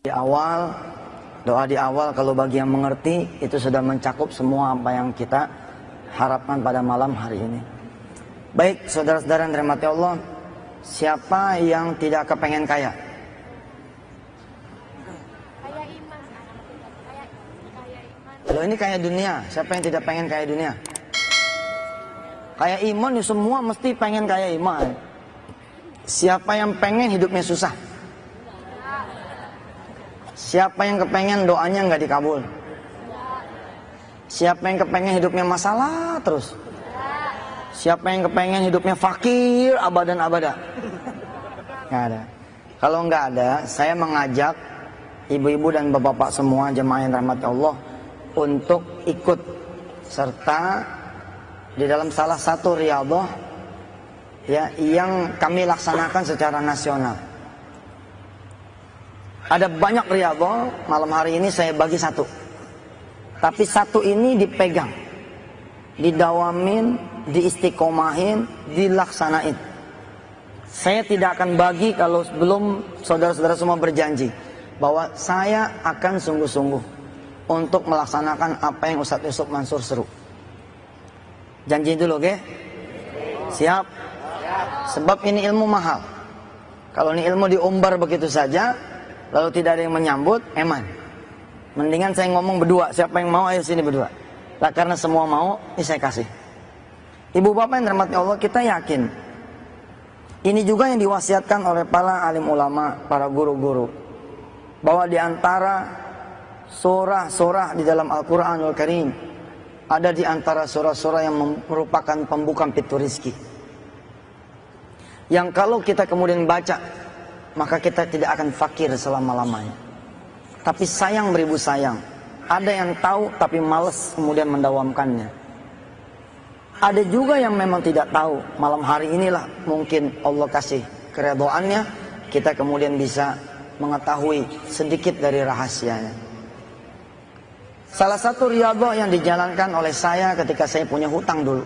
Di awal, doa di awal kalau bagi yang mengerti itu sudah mencakup semua apa yang kita harapkan pada malam hari ini. Baik, saudara-saudara yang dirahmati Allah, siapa yang tidak kepengen kaya? Loh ini kaya dunia, siapa yang tidak pengen kaya dunia? Kaya iman ya semua mesti pengen kaya iman. Siapa yang pengen hidupnya susah? Siapa yang kepengen doanya nggak dikabul? Siapa yang kepengen hidupnya masalah terus? Siapa yang kepengen hidupnya fakir abadan abada? Nggak ada. Kalau nggak ada, saya mengajak ibu-ibu dan bapak-bapak semua jemaah yang rahmat Allah untuk ikut serta di dalam salah satu riyadhah ya yang kami laksanakan secara nasional. Ada banyak riyadhah, malam hari ini saya bagi satu. Tapi satu ini dipegang, didawamin, diistiqomahin, dilaksanain. Saya tidak akan bagi kalau sebelum saudara-saudara semua berjanji bahwa saya akan sungguh-sungguh untuk melaksanakan apa yang Ustadz Yusuf Mansur seru. Janji dulu, oke? Siap? Sebab ini ilmu mahal. Kalau ini ilmu diumbar begitu saja, lalu tidak ada yang menyambut, eman. Mendingan saya ngomong berdua, siapa yang mau ayo sini berdua. Lah karena semua mau, ini saya kasih. Ibu bapak yang dirahmati Allah, kita yakin. Ini juga yang diwasiatkan oleh para alim ulama, para guru-guru. Bahwa di antara surah-surah di dalam Al-Quranul Karim, ada di antara surah-surah yang merupakan pembuka pintu rizki. Yang kalau kita kemudian baca, maka kita tidak akan fakir selama-lamanya. Tapi sayang beribu sayang. Ada yang tahu tapi males kemudian mendawamkannya. Ada juga yang memang tidak tahu. Malam hari inilah mungkin Allah kasih keredoannya. Kita kemudian bisa mengetahui sedikit dari rahasianya. Salah satu riyadhah yang dijalankan oleh saya ketika saya punya hutang dulu.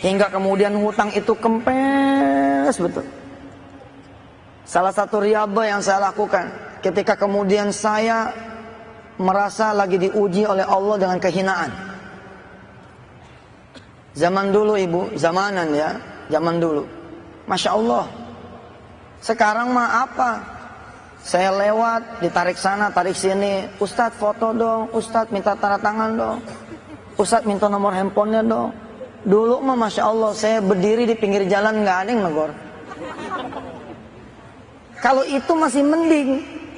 Hingga kemudian hutang itu kempes betul. Salah satu riyadhah yang saya lakukan ketika kemudian saya merasa lagi diuji oleh Allah dengan kehinaan. Zaman dulu ibu, zamanan ya, zaman dulu. Masya Allah. Sekarang mah apa? Saya lewat, ditarik sana, tarik sini. Ustadz foto dong, Ustadz minta tanda tangan dong. Ustadz minta nomor handphonenya dong. Dulu mah Masya Allah, saya berdiri di pinggir jalan nggak ada yang negor. Kalau itu masih mending.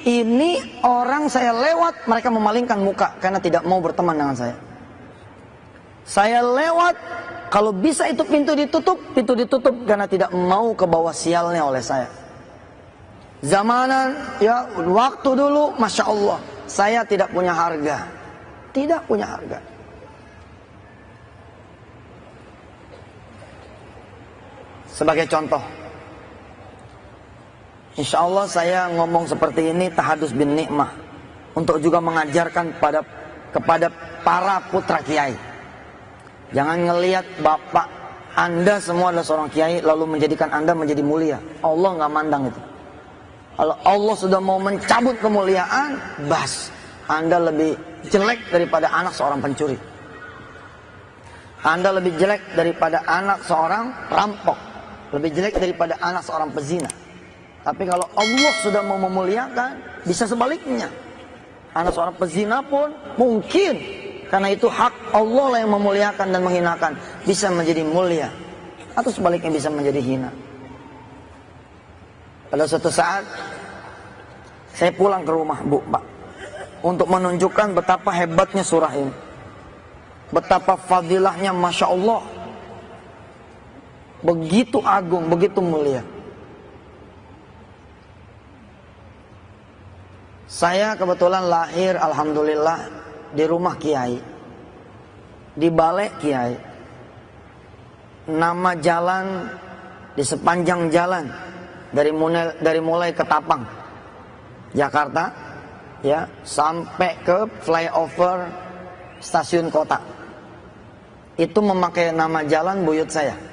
Ini orang saya lewat, mereka memalingkan muka karena tidak mau berteman dengan saya. Saya lewat, kalau bisa itu pintu ditutup, pintu ditutup karena tidak mau ke bawah sialnya oleh saya. Zamanan, ya waktu dulu, Masya Allah, saya tidak punya harga. Tidak punya harga. Sebagai contoh, Insya Allah saya ngomong seperti ini tahadus bin nikmah untuk juga mengajarkan pada kepada para putra kiai. Jangan ngelihat bapak anda semua adalah seorang kiai lalu menjadikan anda menjadi mulia. Allah nggak mandang itu. Kalau Allah sudah mau mencabut kemuliaan, bas, anda lebih jelek daripada anak seorang pencuri. Anda lebih jelek daripada anak seorang rampok. Lebih jelek daripada anak seorang pezina. Tapi kalau Allah sudah mau memuliakan, bisa sebaliknya. Anak seorang pezina pun mungkin karena itu hak Allah lah yang memuliakan dan menghinakan bisa menjadi mulia atau sebaliknya bisa menjadi hina. Pada suatu saat saya pulang ke rumah Bu Pak untuk menunjukkan betapa hebatnya surah ini. Betapa fadilahnya Masya Allah. Begitu agung, begitu mulia. Saya kebetulan lahir Alhamdulillah di rumah Kiai. Di balai Kiai. Nama jalan di sepanjang jalan dari mulai dari mulai ke Tapang Jakarta ya sampai ke flyover stasiun kota. Itu memakai nama jalan buyut saya.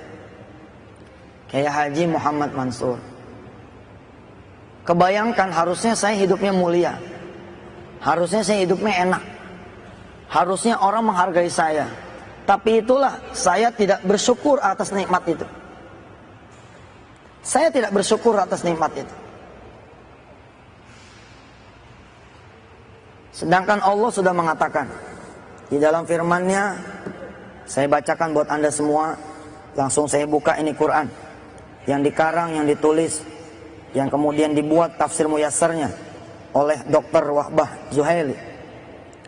Kayak Haji Muhammad Mansur. Kebayangkan harusnya saya hidupnya mulia. Harusnya saya hidupnya enak. Harusnya orang menghargai saya. Tapi itulah saya tidak bersyukur atas nikmat itu. Saya tidak bersyukur atas nikmat itu. Sedangkan Allah sudah mengatakan di dalam firman-Nya saya bacakan buat Anda semua langsung saya buka ini Quran yang dikarang yang ditulis yang kemudian dibuat tafsir muyassarnya oleh Dr. Wahbah Zuhaili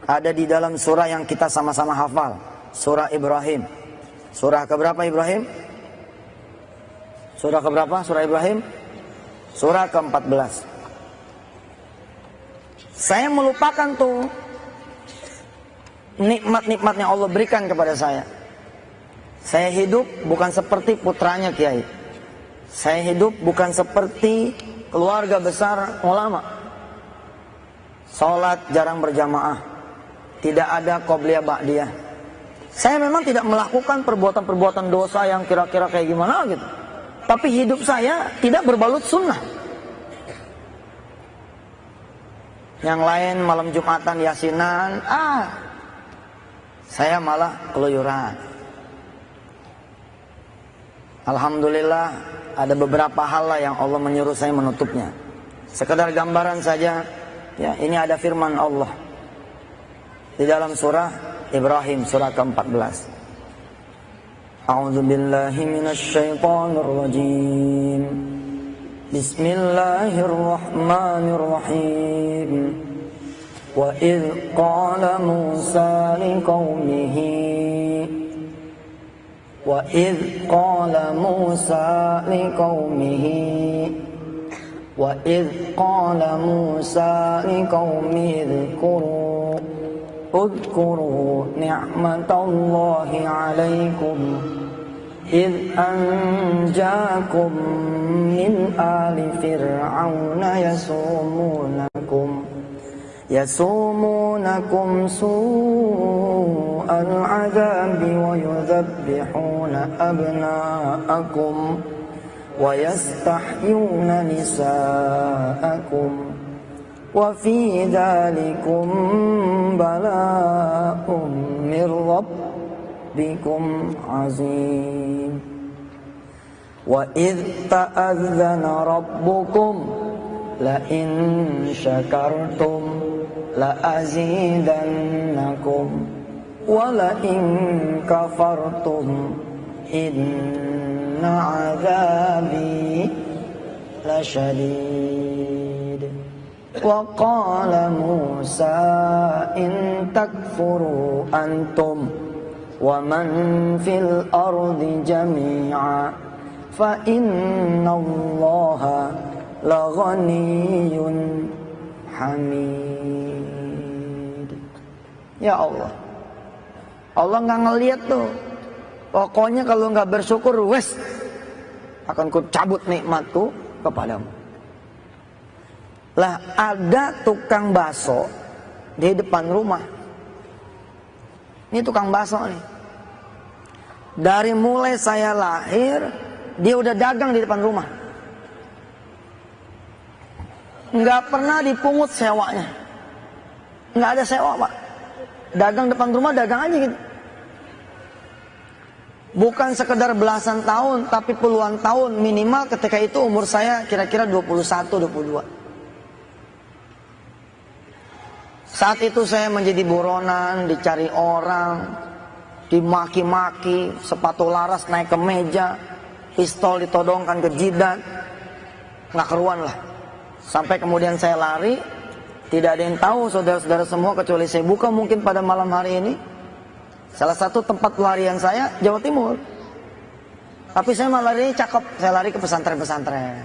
ada di dalam surah yang kita sama-sama hafal surah Ibrahim surah keberapa Ibrahim surah keberapa surah Ibrahim surah ke-14 saya melupakan tuh nikmat-nikmat yang Allah berikan kepada saya. Saya hidup bukan seperti putranya Kiai. Saya hidup bukan seperti keluarga besar ulama. Salat jarang berjamaah. Tidak ada qobliyah ba'diyah. Saya memang tidak melakukan perbuatan-perbuatan dosa yang kira-kira kayak gimana gitu. Tapi hidup saya tidak berbalut sunnah. Yang lain malam Jumatan yasinan, ah saya malah keluyuran. Alhamdulillah ada beberapa hal lah yang Allah menyuruh saya menutupnya. Sekedar gambaran saja, ya ini ada firman Allah di dalam surah Ibrahim surah ke-14. A'udzu billahi minasyaitonir rajim. Bismillahirrahmanirrahim. Wa idz qala Musa liqaumihi وإذ قال موسى لقومه وإذ قال موسى لقومه اذكروا اذكروا نعمة الله عليكم إذ أنجاكم من آل فرعون يسومونكم يسومونكم سوء العذاب ويذبحون أبناءكم ويستحيون نساءكم وفي ذلكم بلاء من ربكم عظيم. وإذ تأذن ربكم لئن شكرتم لأزيدنكم ولئن كفرتم إن عذابي لشديد. وقال موسى إن تكفروا أنتم ومن في الأرض جميعا فإن الله لغني حميد. Ya Allah. Allah nggak ngeliat tuh. Pokoknya kalau nggak bersyukur wes Akan ku cabut nikmatku kepadamu. Lah ada tukang baso Di depan rumah. Ini tukang baso nih. Dari mulai saya lahir Dia udah dagang di depan rumah. Nggak pernah dipungut sewanya. Nggak ada sewa, Pak. Dagang depan rumah dagang aja gitu. Bukan sekedar belasan tahun, tapi puluhan tahun minimal ketika itu umur saya kira-kira 21, 22. Saat itu saya menjadi buronan, dicari orang, dimaki-maki, sepatu laras naik ke meja, pistol ditodongkan ke jidat, nggak keruan lah. Sampai kemudian saya lari, tidak ada yang tahu saudara-saudara semua kecuali saya buka mungkin pada malam hari ini. Salah satu tempat pelarian saya Jawa Timur. Tapi saya malah lari cakep, saya lari ke pesantren-pesantren.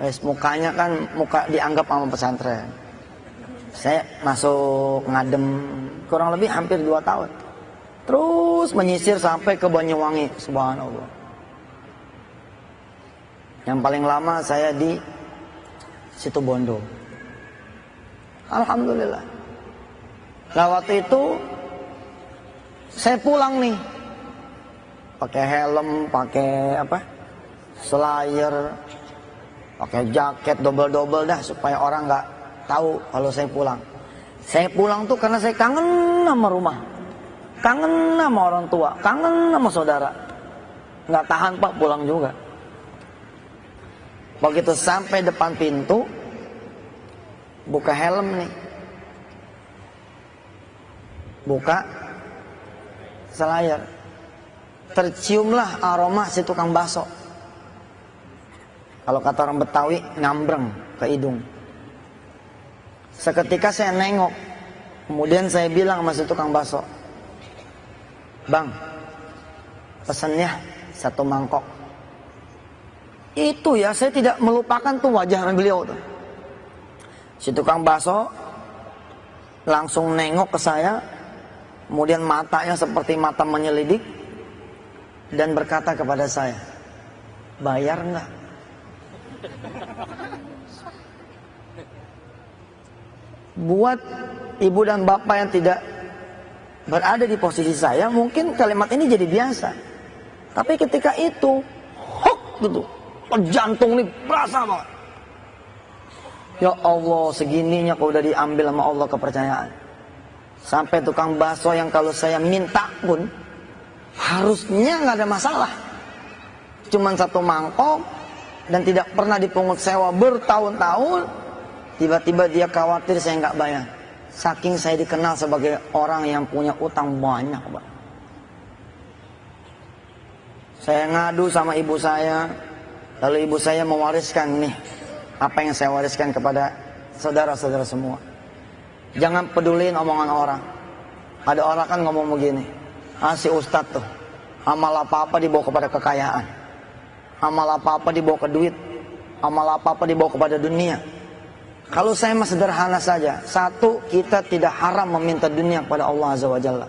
Wes mukanya kan muka dianggap sama pesantren. Saya masuk ngadem kurang lebih hampir dua tahun. Terus menyisir sampai ke Banyuwangi, subhanallah. Yang paling lama saya di situ Bondo. Alhamdulillah. Nah waktu itu saya pulang nih. pakai helm, pakai apa? Slayer, pakai jaket double-double dah supaya orang nggak tahu kalau saya pulang. Saya pulang tuh karena saya kangen sama rumah. Kangen sama orang tua, kangen sama saudara. Nggak tahan pak pulang juga. Begitu sampai depan pintu, buka helm nih. Buka selayar. Terciumlah aroma si tukang bakso. Kalau kata orang Betawi, ngambreng ke hidung. Seketika saya nengok. Kemudian saya bilang sama si tukang bakso. Bang, pesannya satu mangkok. Itu ya, saya tidak melupakan tuh wajah beliau tuh. Si tukang bakso langsung nengok ke saya. Kemudian matanya seperti mata menyelidik. Dan berkata kepada saya, bayar nggak? Buat ibu dan bapak yang tidak berada di posisi saya, mungkin kalimat ini jadi biasa. Tapi ketika itu, hok gitu, jantung nih berasa banget. Ya Allah, segininya kau udah diambil sama Allah kepercayaan. Sampai tukang bakso yang kalau saya minta pun, harusnya nggak ada masalah. Cuman satu mangkok, dan tidak pernah dipungut sewa bertahun-tahun, tiba-tiba dia khawatir saya nggak bayar. Saking saya dikenal sebagai orang yang punya utang banyak, Pak. Saya ngadu sama ibu saya, lalu ibu saya mewariskan nih apa yang saya wariskan kepada saudara-saudara semua. Jangan peduliin omongan orang. Ada orang kan ngomong begini, ah ustadz tuh, amal apa-apa dibawa kepada kekayaan. Amal apa-apa dibawa ke duit. Amal apa-apa dibawa kepada dunia. Kalau saya mah sederhana saja. Satu, kita tidak haram meminta dunia kepada Allah Azza wa Jalla.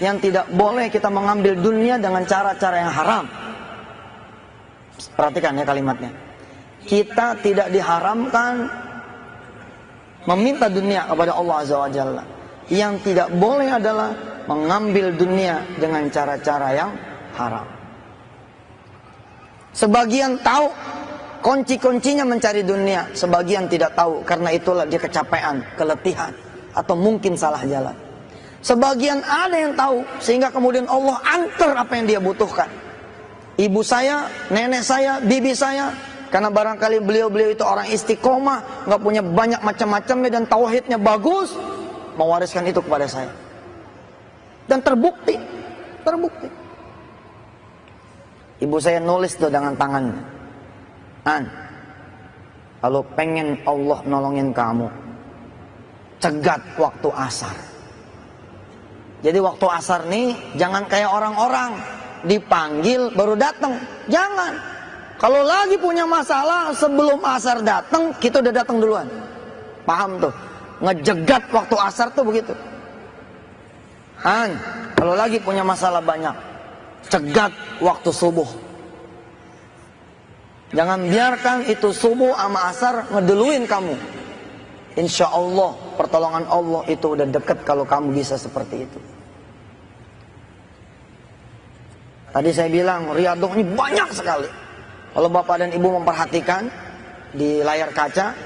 Yang tidak boleh kita mengambil dunia dengan cara-cara yang haram. Perhatikan ya kalimatnya. Kita tidak diharamkan meminta dunia kepada Allah Azza wa Jalla. Yang tidak boleh adalah mengambil dunia dengan cara-cara yang haram. Sebagian tahu kunci-kuncinya mencari dunia, sebagian tidak tahu karena itulah dia kecapean, keletihan atau mungkin salah jalan. Sebagian ada yang tahu sehingga kemudian Allah antar apa yang dia butuhkan. Ibu saya, nenek saya, bibi saya, karena barangkali beliau-beliau itu orang istiqomah, nggak punya banyak macam-macamnya dan tauhidnya bagus, mewariskan itu kepada saya. Dan terbukti, terbukti. Ibu saya nulis tuh dengan tangannya. An, kalau pengen Allah nolongin kamu, cegat waktu asar. Jadi waktu asar nih jangan kayak orang-orang dipanggil baru datang. Jangan. Kalau lagi punya masalah sebelum asar datang, kita udah datang duluan. Paham tuh? Ngejegat waktu asar tuh begitu. An, kalau lagi punya masalah banyak, cegat waktu subuh. Jangan biarkan itu subuh sama asar ngeduluin kamu. Insya Allah pertolongan Allah itu udah deket kalau kamu bisa seperti itu. Tadi saya bilang riadoh ini banyak sekali. Kalau bapak dan ibu memperhatikan di layar kaca,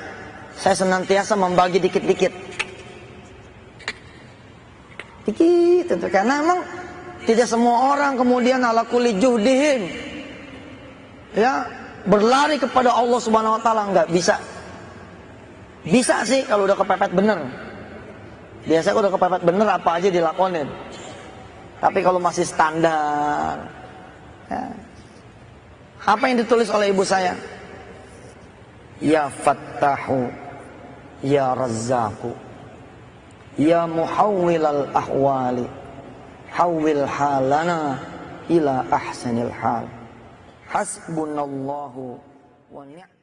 saya senantiasa membagi dikit-dikit. Dikit, karena memang tidak semua orang kemudian ala kuli juhdihin. Ya, berlari kepada Allah Subhanahu wa taala nggak bisa. Bisa sih kalau udah kepepet bener. Biasa kalau udah kepepet bener apa aja dilakonin. Tapi kalau masih standar ya. Apa yang ditulis oleh ibu saya? Ya Fattahu Ya Razzaku Ya Muhawwilal Ahwali Hawwil halana ila ahsanil hal Hasbunallahu wa ni'mal